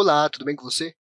Olá, tudo bem com você?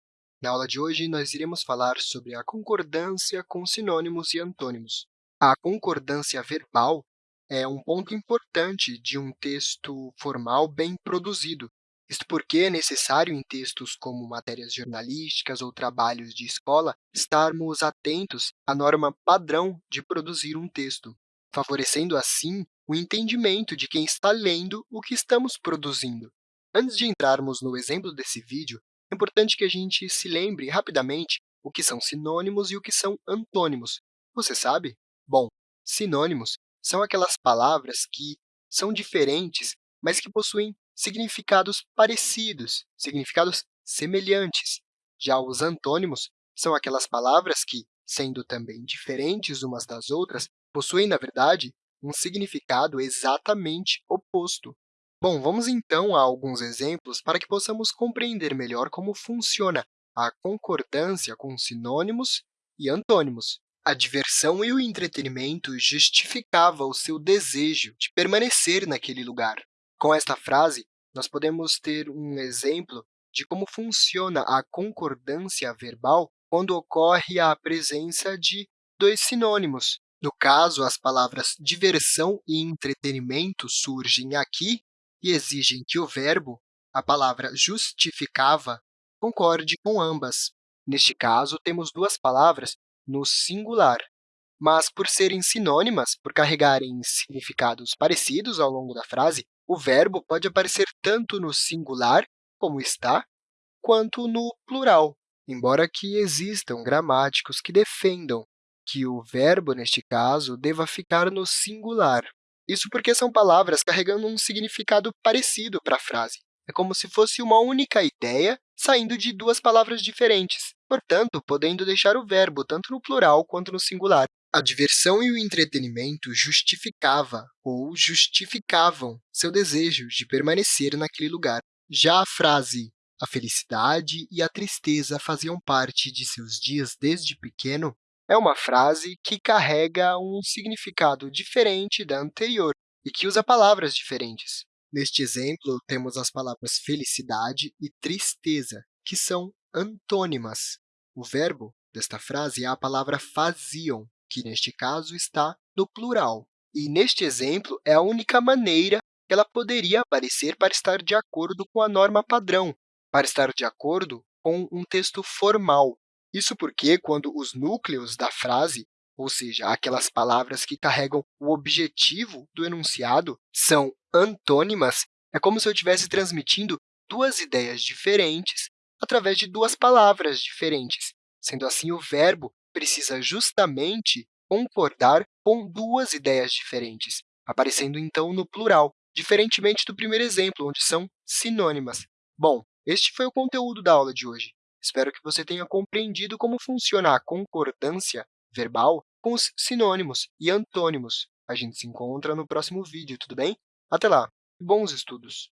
Na aula de hoje, nós iremos falar sobre a concordância com sinônimos e antônimos. A concordância verbal é um ponto importante de um texto formal bem produzido, isto porque é necessário em textos como matérias jornalísticas ou trabalhos de escola estarmos atentos à norma padrão de produzir um texto, favorecendo assim o entendimento de quem está lendo o que estamos produzindo. Antes de entrarmos no exemplo desse vídeo, é importante que a gente se lembre rapidamente o que são sinônimos e o que são antônimos. Você sabe? Bom, sinônimos são aquelas palavras que são diferentes, mas que possuem significados parecidos, significados semelhantes. Já os antônimos são aquelas palavras que, sendo também diferentes umas das outras, possuem, na verdade, um significado exatamente oposto. Bom, vamos então a alguns exemplos para que possamos compreender melhor como funciona a concordância com sinônimos e antônimos. A diversão e o entretenimento justificava o seu desejo de permanecer naquele lugar. Com esta frase, nós podemos ter um exemplo de como funciona a concordância verbal quando ocorre a presença de dois sinônimos. No caso, as palavras diversão e entretenimento surgem aqui e exigem que o verbo, a palavra justificava, concorde com ambas. Neste caso, temos duas palavras no singular, mas, por serem sinônimas, por carregarem significados parecidos ao longo da frase, o verbo pode aparecer tanto no singular, como está, quanto no plural, embora que existam gramáticos que defendam que o verbo, neste caso, deva ficar no singular. Isso porque são palavras carregando um significado parecido para a frase. É como se fosse uma única ideia saindo de duas palavras diferentes, portanto, podendo deixar o verbo tanto no plural quanto no singular. A diversão e o entretenimento justificava ou justificavam seu desejo de permanecer naquele lugar. Já a frase a felicidade e a tristeza faziam parte de seus dias desde pequeno é uma frase que carrega um significado diferente da anterior e que usa palavras diferentes. Neste exemplo, temos as palavras felicidade e tristeza, que são antônimas. O verbo desta frase é a palavra faziam, que, neste caso, está no plural. E, neste exemplo, é a única maneira que ela poderia aparecer para estar de acordo com a norma padrão, para estar de acordo com um texto formal. Isso porque, quando os núcleos da frase, ou seja, aquelas palavras que carregam o objetivo do enunciado, são antônimas, é como se eu estivesse transmitindo duas ideias diferentes através de duas palavras diferentes. Sendo assim, o verbo precisa justamente concordar com duas ideias diferentes, aparecendo, então, no plural, diferentemente do primeiro exemplo, onde são sinônimas. Bom, este foi o conteúdo da aula de hoje. Espero que você tenha compreendido como funciona a concordância verbal com os sinônimos e antônimos. A gente se encontra no próximo vídeo, tudo bem? Até lá! Bons estudos!